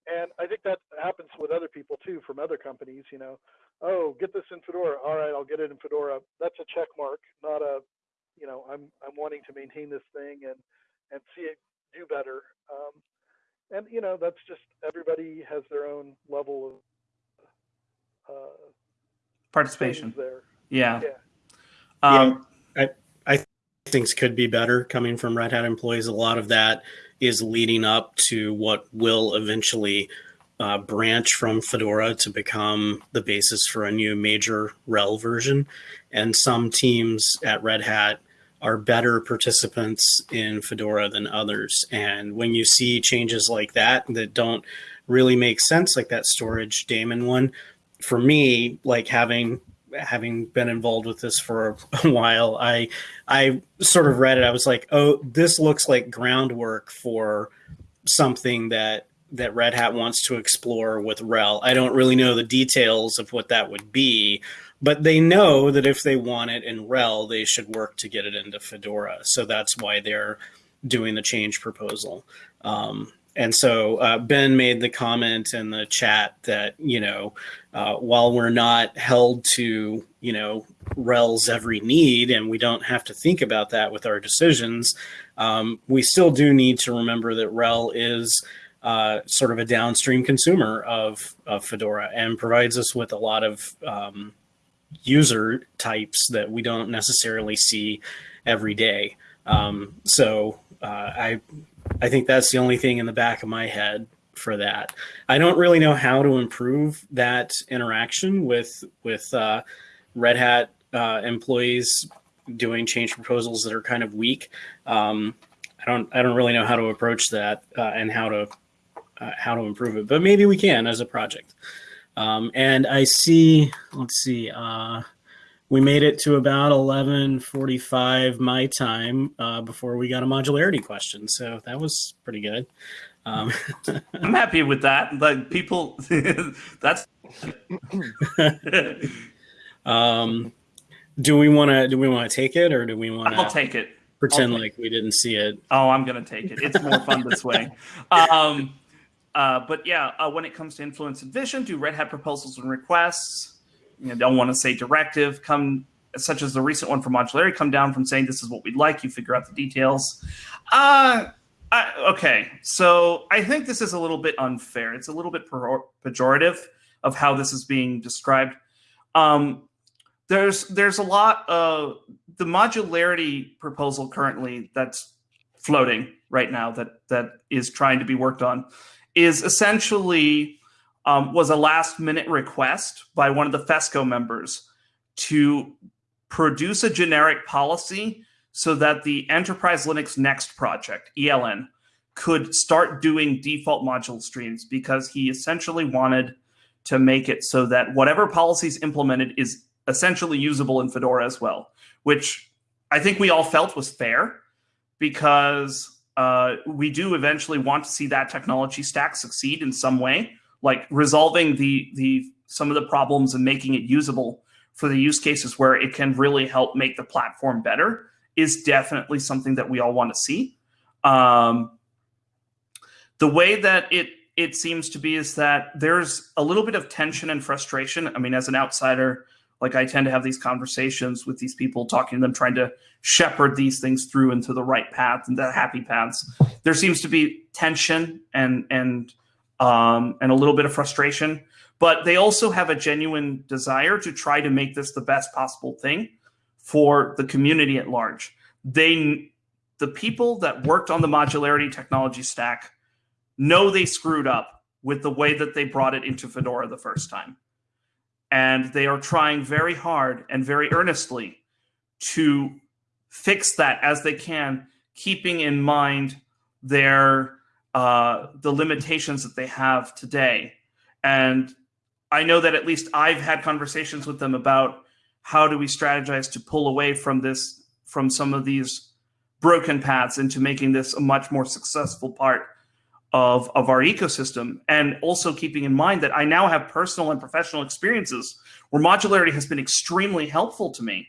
And I think that happens with other people too, from other companies. You know, oh, get this in Fedora. All right, I'll get it in Fedora. That's a check mark, not a you know, I'm I'm wanting to maintain this thing and and see it do better. Um, and you know, that's just everybody has their own level of uh, participation there. Yeah. Yeah. Um, yeah. I I things could be better coming from Red Hat employees. A lot of that is leading up to what will eventually uh, branch from Fedora to become the basis for a new major RHEL version. And some teams at Red Hat are better participants in Fedora than others. And when you see changes like that that don't really make sense, like that storage daemon one, for me, like having having been involved with this for a while, I I sort of read it. I was like, oh, this looks like groundwork for something that that Red Hat wants to explore with RHEL. I don't really know the details of what that would be, but they know that if they want it in RHEL, they should work to get it into Fedora. So that's why they're doing the change proposal. Um, and so uh, Ben made the comment in the chat that, you know, uh, while we're not held to, you know, RHEL's every need and we don't have to think about that with our decisions, um, we still do need to remember that RHEL is uh, sort of a downstream consumer of, of Fedora and provides us with a lot of um, user types that we don't necessarily see every day. Um, so uh, I I think that's the only thing in the back of my head for that. I don't really know how to improve that interaction with with uh, Red Hat uh, employees doing change proposals that are kind of weak. Um, I don't I don't really know how to approach that uh, and how to uh, how to improve it, but maybe we can as a project. Um, and I see, let's see, uh, we made it to about 11:45 my time uh, before we got a modularity question, so that was pretty good. Um, I'm happy with that. Like people, that's. um, do we want to? Do we want to take it, or do we want to? I'll take it. Pretend like we didn't see it. Oh, I'm gonna take it. It's more fun this way. Um, uh, but yeah, uh, when it comes to influence and vision, do Red Hat proposals and requests? You know, don't want to say directive. Come, such as the recent one from Modularity, come down from saying this is what we'd like. You figure out the details. Uh, I, okay, so I think this is a little bit unfair. It's a little bit pejorative of how this is being described. Um, there's there's a lot of the modularity proposal currently that's floating right now that that is trying to be worked on is essentially um, was a last minute request by one of the FESCO members to produce a generic policy so that the Enterprise Linux Next project, ELN, could start doing default module streams because he essentially wanted to make it so that whatever policies implemented is essentially usable in Fedora as well, which I think we all felt was fair because uh, we do eventually want to see that technology stack succeed in some way, like resolving the the some of the problems and making it usable for the use cases where it can really help make the platform better is definitely something that we all want to see. Um, the way that it it seems to be is that there's a little bit of tension and frustration. I mean, as an outsider, like I tend to have these conversations with these people, talking to them, trying to shepherd these things through into the right path and the happy paths. There seems to be tension and and um, and a little bit of frustration, but they also have a genuine desire to try to make this the best possible thing for the community at large. They the people that worked on the modularity technology stack know they screwed up with the way that they brought it into Fedora the first time. And they are trying very hard and very earnestly to fix that as they can, keeping in mind their uh, the limitations that they have today. And I know that at least I've had conversations with them about how do we strategize to pull away from this from some of these broken paths into making this a much more successful part of, of our ecosystem. And also keeping in mind that I now have personal and professional experiences where modularity has been extremely helpful to me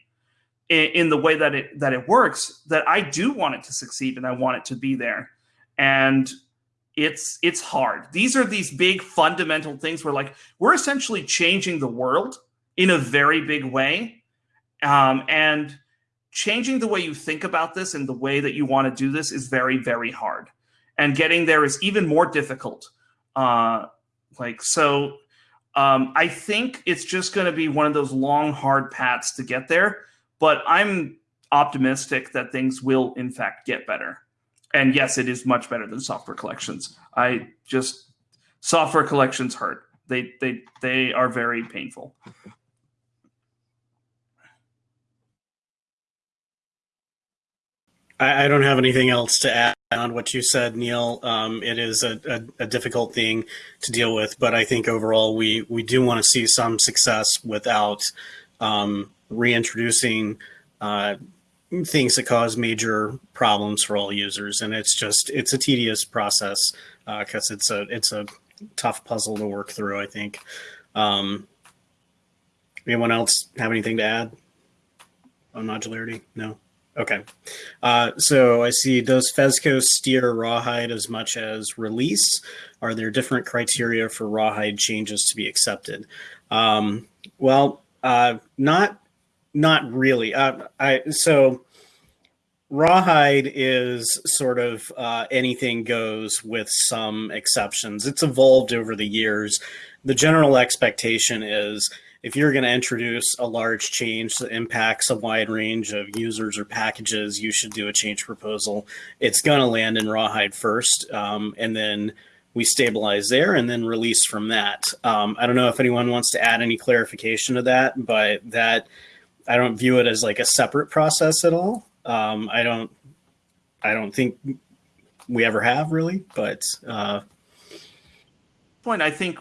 in, in the way that it that it works, that I do want it to succeed and I want it to be there. And it's it's hard. These are these big fundamental things where like we're essentially changing the world in a very big way. Um, and changing the way you think about this and the way that you want to do this is very, very hard. And getting there is even more difficult. Uh, like, so um, I think it's just going to be one of those long, hard paths to get there. But I'm optimistic that things will, in fact, get better. And yes, it is much better than software collections. I just software collections hurt. They they they are very painful. I, I don't have anything else to add on what you said, Neal. Um, it is a, a, a, difficult thing to deal with, but I think overall we, we do want to see some success without um, reintroducing uh, things that cause major problems for all users. And it's just, it's a tedious process because uh, it's a, it's a tough puzzle to work through, I think. Um, anyone else have anything to add on modularity? No? Okay. Uh, so I see, does FESCo steer Rawhide as much as release? Are there different criteria for Rawhide changes to be accepted? Um, well, uh, not not really. Uh, I so Rawhide is sort of uh, anything goes with some exceptions. It's evolved over the years. The general expectation is if you're going to introduce a large change that impacts a wide range of users or packages, you should do a change proposal. It's going to land in Rawhide first, um, and then we stabilize there and then release from that. Um, I don't know if anyone wants to add any clarification to that, but that I don't view it as like a separate process at all. Um, I don't, I don't think we ever have really, but uh, point I think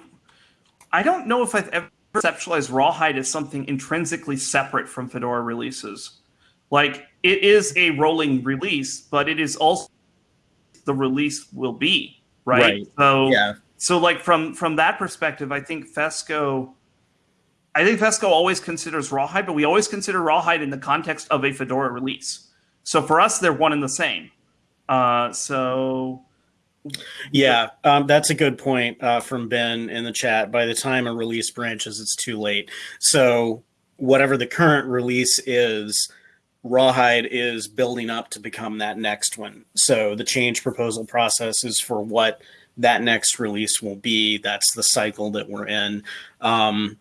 I don't know if I've ever conceptualize Rawhide as something intrinsically separate from Fedora releases. Like it is a rolling release, but it is also the release will be right. right. So yeah. So like from from that perspective, I think Fesco. I think Fesco always considers Rawhide, but we always consider Rawhide in the context of a Fedora release. So for us, they're one and the same. Uh, so yeah, um, that's a good point uh, from Ben in the chat. By the time a release branches, it's too late. So whatever the current release is, Rawhide is building up to become that next one. So the change proposal process is for what that next release will be. That's the cycle that we're in. Um,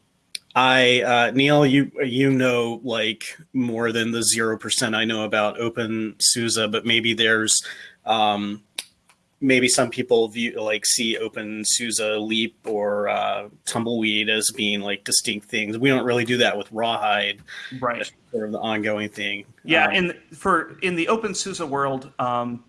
I uh, Neal, you you know like more than the zero percent I know about OpenSUSE, but maybe there's um, maybe some people view like see OpenSUSE Leap or uh, Tumbleweed as being like distinct things. We don't really do that with Rawhide, right? sort of the ongoing thing. Yeah, um, in for in the OpenSUSE world, um,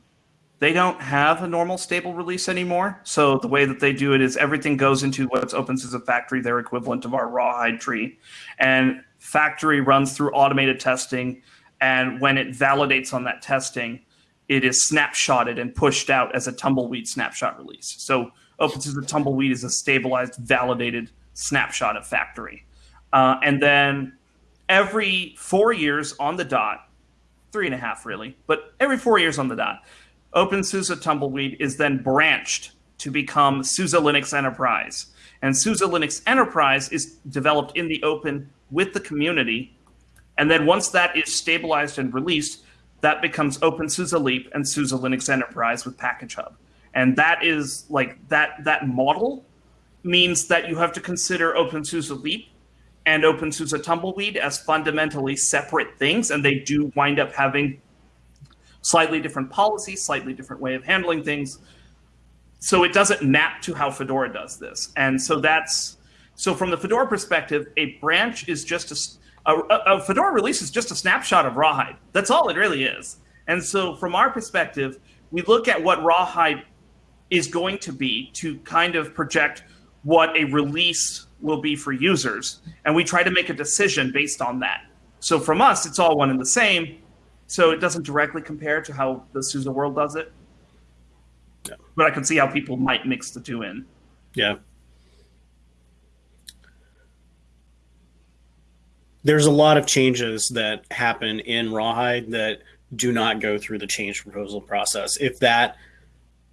they don't have a normal stable release anymore. So the way that they do it is everything goes into what's OpenSUSE Factory, their equivalent of our Rawhide tree, and Factory runs through automated testing. And when it validates on that testing, it is snapshotted and pushed out as a tumbleweed snapshot release. So OpenSUSE Tumbleweed is a stabilized, validated snapshot of factory. Uh, and then every four years on the dot, three and a half really, but every four years on the dot, OpenSUSE Tumbleweed is then branched to become SUSE Linux Enterprise. And SUSE Linux Enterprise is developed in the open with the community. And then once that is stabilized and released, that becomes OpenSUSE Leap and SUSE Linux Enterprise with Package Hub. And that is like that that model means that you have to consider OpenSUSE Leap and OpenSUSE Tumbleweed as fundamentally separate things, and they do wind up having slightly different policy, slightly different way of handling things. So it doesn't map to how Fedora does this. And so that's so from the Fedora perspective, a branch is just a, a, a Fedora release is just a snapshot of Rawhide. That's all it really is. And so from our perspective, we look at what Rawhide is going to be to kind of project what a release will be for users. And we try to make a decision based on that. So from us, it's all one and the same. So it doesn't directly compare to how the SUSE world does it. Yeah. But I can see how people might mix the two in. Yeah. There's a lot of changes that happen in Rawhide that do not go through the change proposal process. If that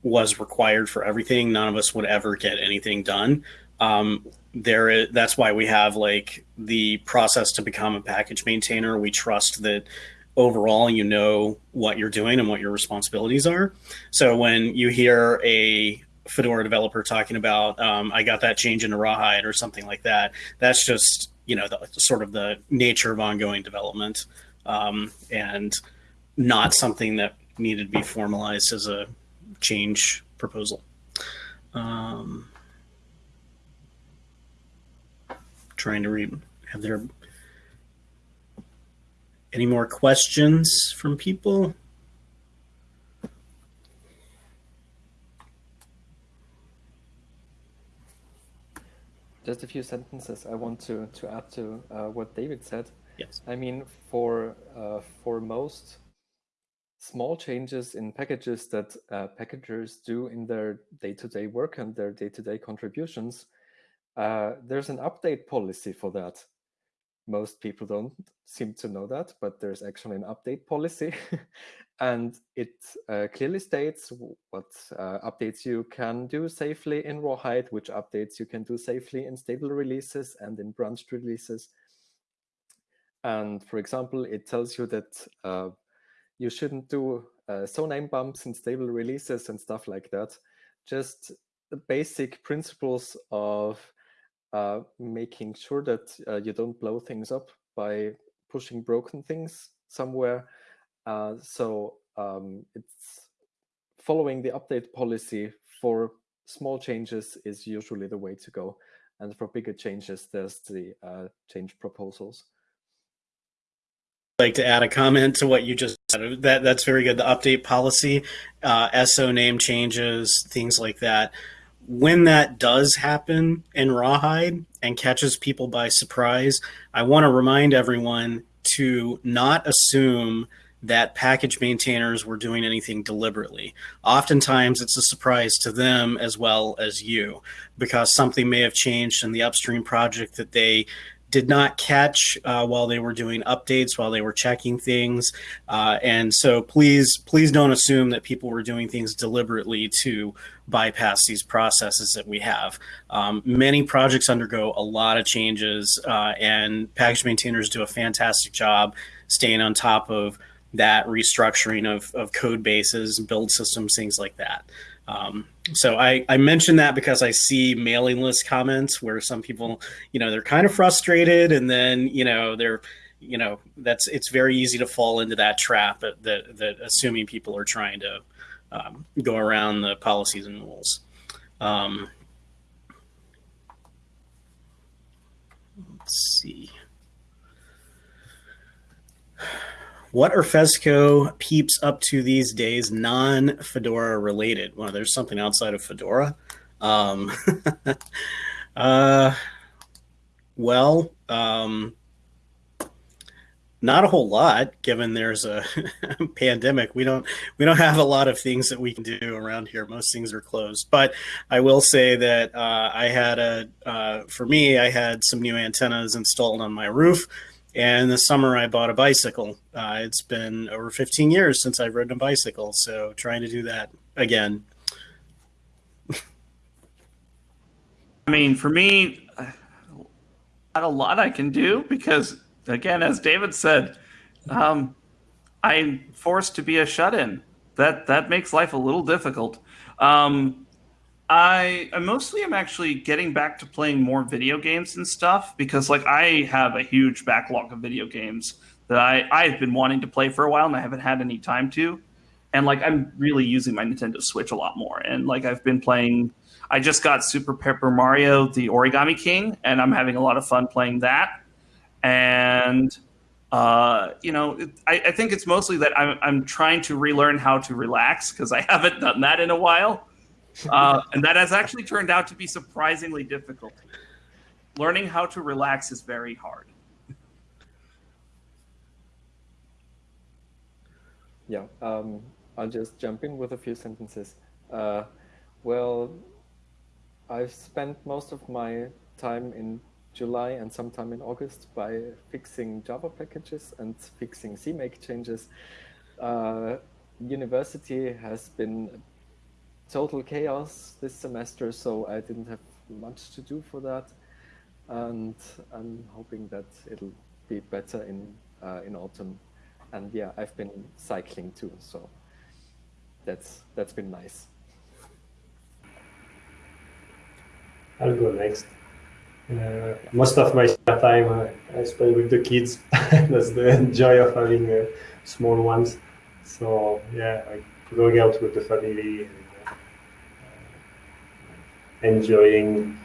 was required for everything, none of us would ever get anything done. Um, there is, that's why we have like the process to become a package maintainer. We trust that overall you know what you're doing and what your responsibilities are. So when you hear a Fedora developer talking about, um, I got that change into Rawhide or something like that, that's just, you know, the, sort of the nature of ongoing development um, and not something that needed to be formalized as a change proposal. Um, trying to read. Have there any more questions from people? Just a few sentences I want to, to add to uh, what David said. Yes. I mean, for uh, for most small changes in packages that uh, packagers do in their day-to-day -day work and their day-to-day -day contributions, uh, there's an update policy for that. Most people don't seem to know that, but there's actually an update policy. and it uh, clearly states what uh, updates you can do safely in Rawhide, which updates you can do safely in stable releases and in branched releases. And for example, it tells you that uh, you shouldn't do uh, soname bumps in stable releases and stuff like that. Just the basic principles of uh, making sure that uh, you don't blow things up by pushing broken things somewhere. Uh, so um, it's following the update policy for small changes is usually the way to go. And for bigger changes, there's the uh, change proposals like to add a comment to what you just said. That that's very good. The update policy, uh, soname changes, things like that when that does happen in Rawhide and catches people by surprise, I want to remind everyone to not assume that package maintainers were doing anything deliberately. Oftentimes it's a surprise to them as well as you because something may have changed in the upstream project that they did not catch uh, while they were doing updates, while they were checking things. Uh, and so please, please don't assume that people were doing things deliberately to bypass these processes that we have. Um, many projects undergo a lot of changes uh, and package maintainers do a fantastic job staying on top of that restructuring of, of code bases, build systems, things like that. Um, so I, I mentioned that because I see mailing list comments where some people, you know, they're kind of frustrated and then, you know, they're, you know, that's, it's very easy to fall into that trap that, that, that assuming people are trying to um, go around the policies and rules. Um, let's see. What are Fesco peeps up to these days, non-Fedora related? Well, there's something outside of Fedora. Um, uh, well, um, not a whole lot, given there's a pandemic. We don't we don't have a lot of things that we can do around here. Most things are closed. But I will say that uh, I had a uh, for me, I had some new antennas installed on my roof and this summer I bought a bicycle. Uh, it's been over 15 years since I've ridden a bicycle, so trying to do that again. I mean, for me, not a lot I can do because, again, as David said, um, I'm forced to be a shut-in. That that makes life a little difficult. Um, I, I mostly am actually getting back to playing more video games and stuff because like I have a huge backlog of video games that I I've been wanting to play for a while and I haven't had any time to. and like I'm really using my Nintendo Switch a lot more. And like I've been playing, I just got Super Paper Mario: The Origami King, and I'm having a lot of fun playing that. And uh, you know, it, I, I, think it's mostly that I'm, I'm trying to relearn how to relax because I haven't done that in a while. Uh, and that has actually turned out to be surprisingly difficult. Learning how to relax is very hard. Yeah, um, I'll just jump in with a few sentences. Uh, well, I've spent most of my time in July and sometime in August by fixing Java packages and fixing CMake changes. Uh, university has been total chaos this semester, so I didn't have much to do for that. And I'm hoping that it'll be better in uh, in autumn. And yeah, I've been cycling too, so that's that's been nice. I'll go next. Uh, most of my time uh, I spend with the kids. That's the joy of having uh, small ones. So yeah, like going out with the family, enjoying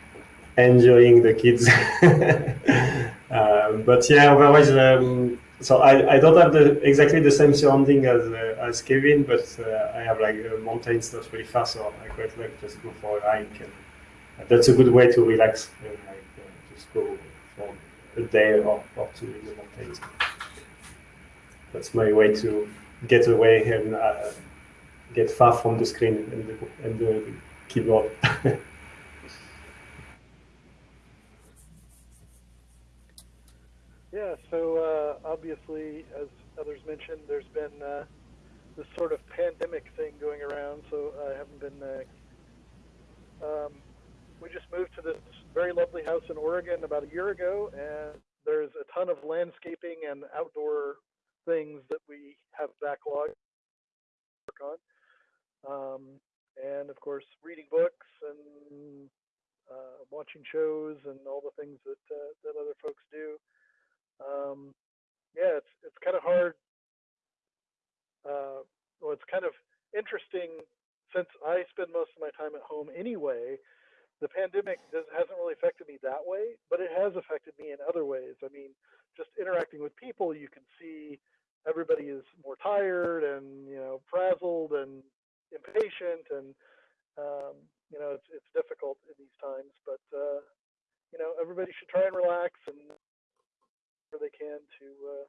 enjoying the kids. Uh, but yeah, otherwise, um, so I, I don't have the exactly the same surrounding as uh, as Kevin, but I have like mountains not really far, so I quite like just go for a hike. And that's a good way to relax and just go for a day or, or two in the mountains. That's my way to get away and uh, get far from the screen and the, and the keyboard. yeah, so uh, obviously, as others mentioned, there's been uh, this sort of pandemic thing going around, so I haven't been. Uh, um, we just moved to this very lovely house in Oregon about a year ago, and there's a ton of landscaping and outdoor things that we have backlog work on. Um, and of course, reading books and uh, watching shows and all the things that uh, that other folks do. Um, yeah, it's it's kind of hard. Uh, well, it's kind of interesting since I spend most of my time at home anyway the pandemic does, hasn't really affected me that way, but it has affected me in other ways. I mean, just interacting with people, you can see everybody is more tired and you know frazzled and impatient, and um, you know it's it's difficult in these times. But uh, you know everybody should try and relax and where they can to uh,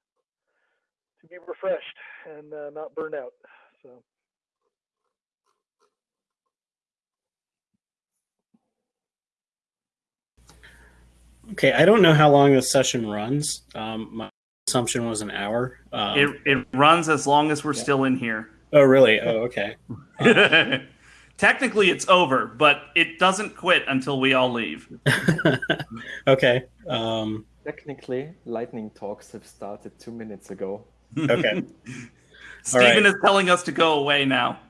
to be refreshed and uh, not burn out. So. Okay, I don't know how long this session runs. Um, my assumption was an hour. Um, it, it runs as long as we're yeah. still in here. Oh, really? Oh, okay. Um, Technically, it's over, but it doesn't quit until we all leave. okay. Um, Technically, lightning talks have started two minutes ago. Okay. Stephen right. is telling us to go away now.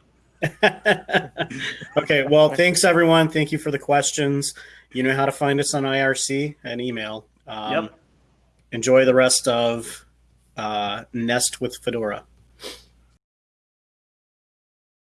okay. Well, thanks everyone. Thank you for the questions. You know how to find us on IRC and email. Um, yep. Enjoy the rest of uh, Nest with Fedora.